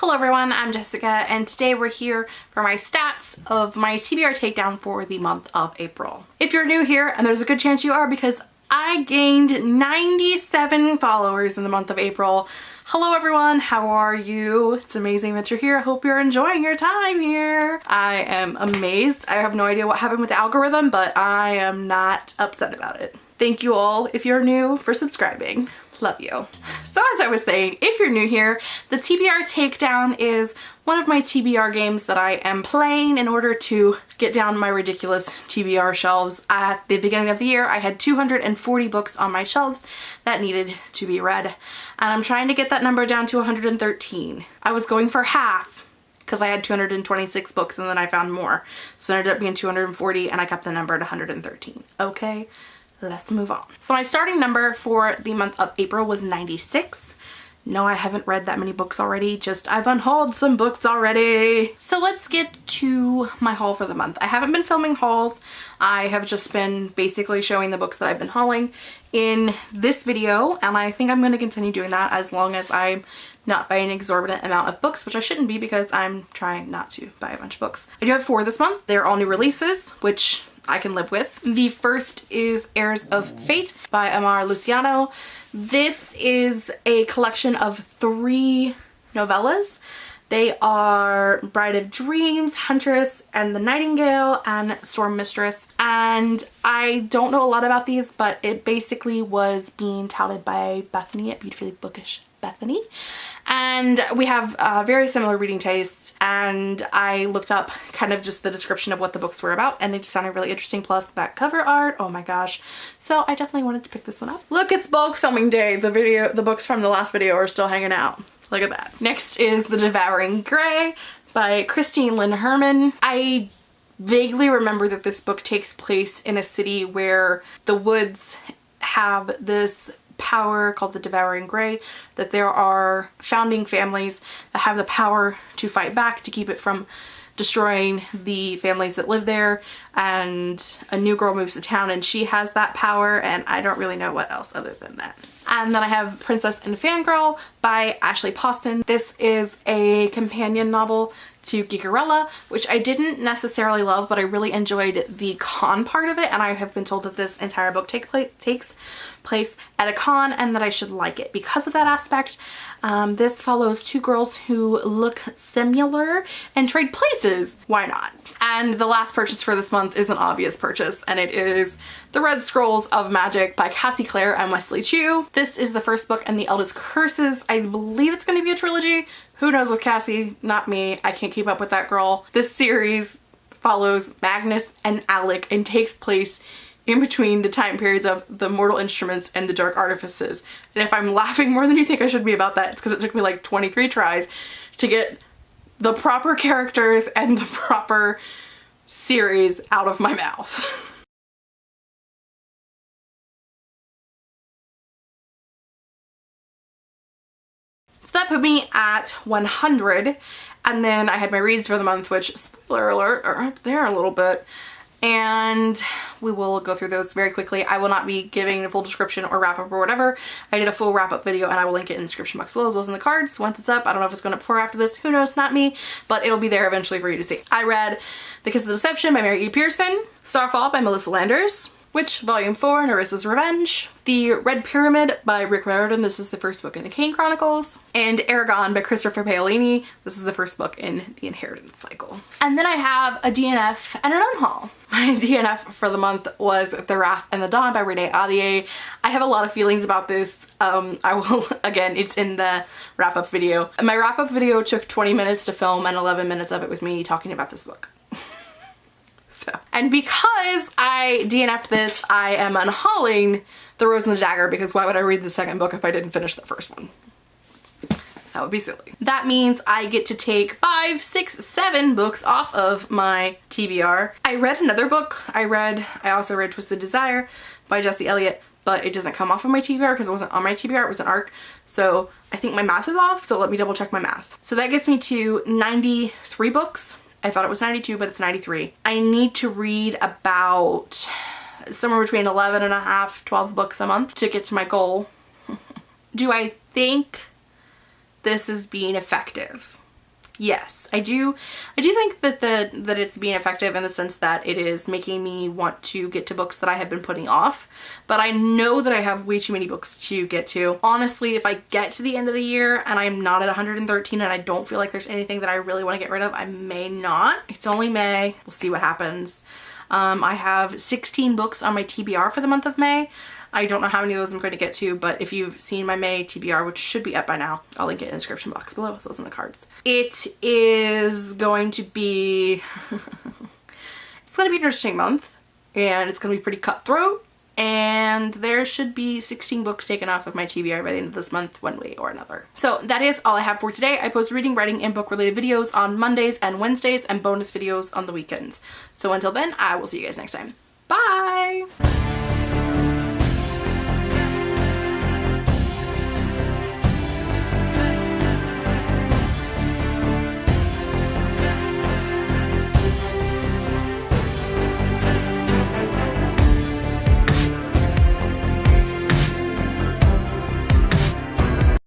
Hello everyone, I'm Jessica and today we're here for my stats of my TBR takedown for the month of April. If you're new here, and there's a good chance you are because I gained 97 followers in the month of April. Hello everyone, how are you? It's amazing that you're here. I hope you're enjoying your time here. I am amazed. I have no idea what happened with the algorithm, but I am not upset about it. Thank you all, if you're new, for subscribing. Love you. So as I was saying, if you're new here, the TBR Takedown is one of my TBR games that I am playing in order to get down my ridiculous TBR shelves. At the beginning of the year, I had 240 books on my shelves that needed to be read. And I'm trying to get that number down to 113. I was going for half because I had 226 books and then I found more. So it ended up being 240 and I kept the number at 113. Okay let's move on. So my starting number for the month of April was 96. No, I haven't read that many books already, just I've unhauled some books already. So let's get to my haul for the month. I haven't been filming hauls. I have just been basically showing the books that I've been hauling in this video, and I think I'm going to continue doing that as long as I'm not buying an exorbitant amount of books, which I shouldn't be because I'm trying not to buy a bunch of books. I do have four this month. They're all new releases, which I can live with. The first is Heirs of Fate by Amar Luciano. This is a collection of three novellas. They are Bride of Dreams, Huntress, and the Nightingale, and Storm Mistress. And I don't know a lot about these, but it basically was being touted by Bethany at Beautifully Bookish Bethany and we have uh, very similar reading tastes and I looked up kind of just the description of what the books were about and it just sounded really interesting plus that cover art oh my gosh so I definitely wanted to pick this one up. Look it's bulk filming day the video the books from the last video are still hanging out look at that. Next is The Devouring Grey by Christine Lynn Herman. I vaguely remember that this book takes place in a city where the woods have this power called the Devouring Grey, that there are founding families that have the power to fight back to keep it from destroying the families that live there and a new girl moves to town and she has that power and I don't really know what else other than that. And then I have Princess and Fangirl by Ashley Poston. This is a companion novel to Geekerella, which I didn't necessarily love, but I really enjoyed the con part of it. And I have been told that this entire book take place, takes place at a con and that I should like it because of that aspect. Um, this follows two girls who look similar and trade places. Why not? And the last purchase for this month is an obvious purchase and it is The Red Scrolls of Magic by Cassie Clare and Wesley Chu. This is the first book in the Eldest Curses. I believe it's going to be a trilogy. Who knows with Cassie? Not me. I can't keep up with that girl. This series follows Magnus and Alec and takes place in between the time periods of the Mortal Instruments and the Dark Artifices. And if I'm laughing more than you think I should be about that, it's because it took me like 23 tries to get the proper characters and the proper series out of my mouth. so that put me at 100 and then I had my reads for the month which spoiler alert are up there a little bit and we will go through those very quickly. I will not be giving a full description or wrap up or whatever. I did a full wrap up video and I will link it in the description box below as well as in the cards once it's up. I don't know if it's going up before or after this. Who knows? Not me. But it'll be there eventually for you to see. I read The Kiss of Deception by Mary E. Pearson, Starfall by Melissa Landers, Witch Volume 4, Nerissa's Revenge, The Red Pyramid by Rick Riordan, this is the first book in the Kane Chronicles, and Eragon by Christopher Paolini, this is the first book in the Inheritance Cycle. And then I have a DNF and an unhaul. My DNF for the month was The Wrath and the Dawn by Renee Ahdieh. I have a lot of feelings about this. Um, I will, again, it's in the wrap-up video. My wrap-up video took 20 minutes to film and 11 minutes of it was me talking about this book. And because I DNF'd this, I am unhauling The Rose and the Dagger because why would I read the second book if I didn't finish the first one? That would be silly. That means I get to take five, six, seven books off of my TBR. I read another book. I read, I also read Twisted Desire by Jesse Elliott, but it doesn't come off of my TBR because it wasn't on my TBR, it was an ARC. So I think my math is off, so let me double check my math. So that gets me to 93 books I thought it was 92, but it's 93. I need to read about somewhere between 11 and a half, 12 books a month to get to my goal. Do I think this is being effective? Yes, I do. I do think that the that it's being effective in the sense that it is making me want to get to books that I have been putting off. But I know that I have way too many books to get to. Honestly, if I get to the end of the year and I'm not at 113 and I don't feel like there's anything that I really want to get rid of, I may not. It's only May. We'll see what happens. Um, I have 16 books on my TBR for the month of May. I don't know how many of those I'm going to get to, but if you've seen my May TBR, which should be up by now, I'll link it in the description box below, so it's in the cards. It is going to be, it's going to be an interesting month, and it's going to be pretty cutthroat, and there should be 16 books taken off of my TBR by the end of this month one way or another. So that is all I have for today. I post reading, writing, and book related videos on Mondays and Wednesdays and bonus videos on the weekends. So until then, I will see you guys next time. Bye!